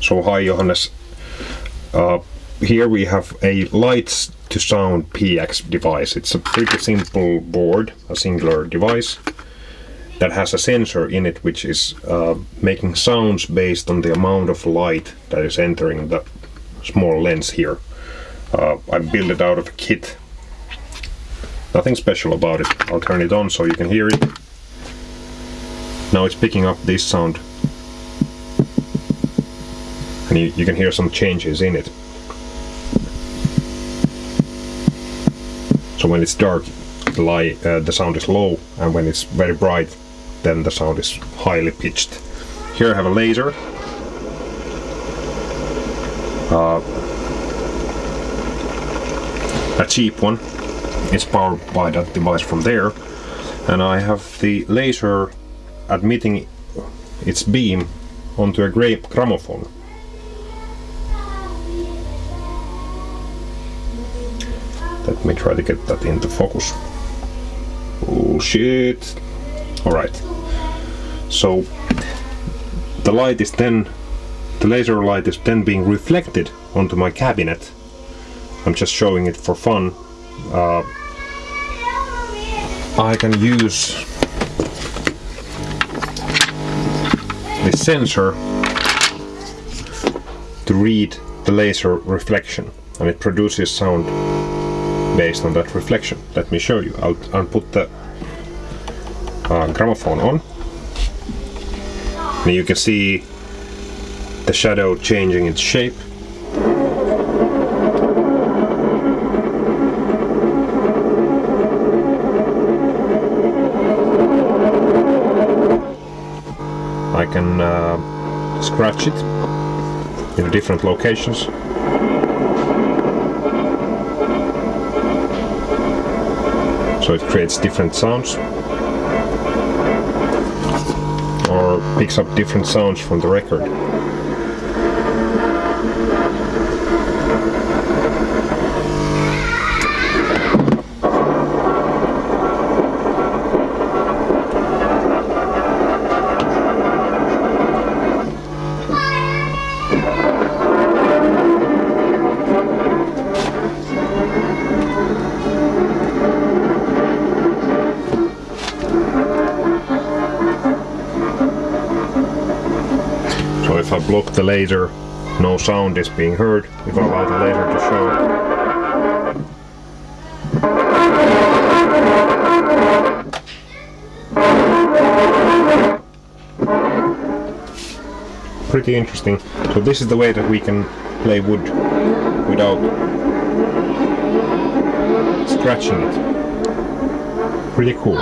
So hi Johannes. Uh, here we have a lights to sound PX device. It's a pretty simple board, a singular device that has a sensor in it which is uh, making sounds based on the amount of light that is entering the small lens here. Uh, I built it out of a kit. Nothing special about it. I'll turn it on so you can hear it. Now it's picking up this sound. And you, you can hear some changes in it. So when it's dark, the light, uh, the sound is low, and when it's very bright, then the sound is highly pitched. Here I have a laser. Uh, a cheap one. It's powered by that device from there. And I have the laser admitting its beam onto a gra gramophone. Let me try to get that into focus. Oh shit. Alright. So the light is then the laser light is then being reflected onto my cabinet. I'm just showing it for fun. Uh, I can use the sensor to read the laser reflection and it produces sound based on that reflection. Let me show you. I'll, I'll put the uh, gramophone on. And you can see the shadow changing its shape. I can uh, scratch it in different locations so it creates different sounds or picks up different sounds from the record. If I block the laser, no sound is being heard. If I allow the laser to show, pretty interesting. So this is the way that we can play wood without scratching it. Pretty cool.